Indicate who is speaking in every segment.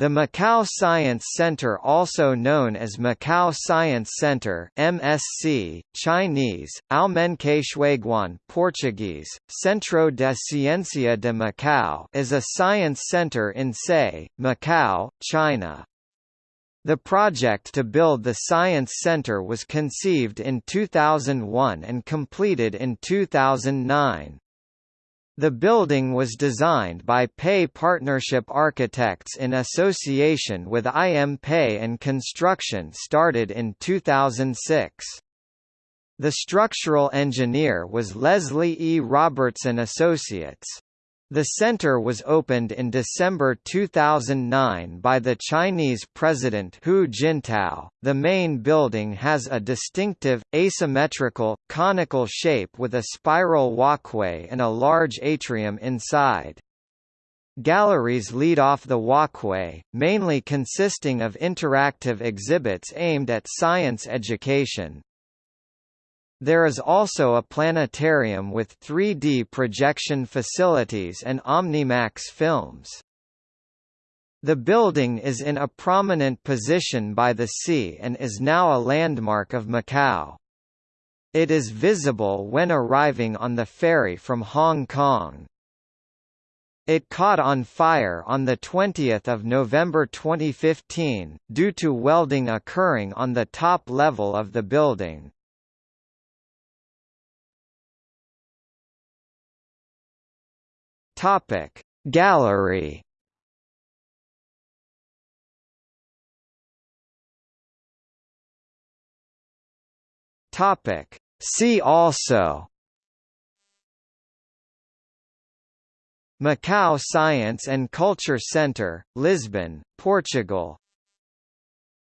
Speaker 1: The Macau Science Center also known as Macau Science Center MSC, Chinese, Almenque Portuguese, Centro de Ciencia de Macau is a science center in Sé, Macau, China. The project to build the Science Center was conceived in 2001 and completed in 2009. The building was designed by Pei Partnership Architects in association with IM Pei and construction started in 2006. The structural engineer was Leslie E. Robertson Associates. The center was opened in December 2009 by the Chinese President Hu Jintao. The main building has a distinctive, asymmetrical, conical shape with a spiral walkway and a large atrium inside. Galleries lead off the walkway, mainly consisting of interactive exhibits aimed at science education. There is also a planetarium with 3D projection facilities and Omnimax films. The building is in a prominent position by the sea and is now a landmark of Macau. It is visible when arriving on the ferry from Hong Kong. It caught on fire on 20 November 2015, due to welding occurring on the top level of the building. Topic Gallery. Topic See also. Macau Science and Culture Center, Lisbon, Portugal.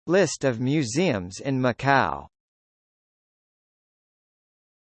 Speaker 1: List of museums in Macau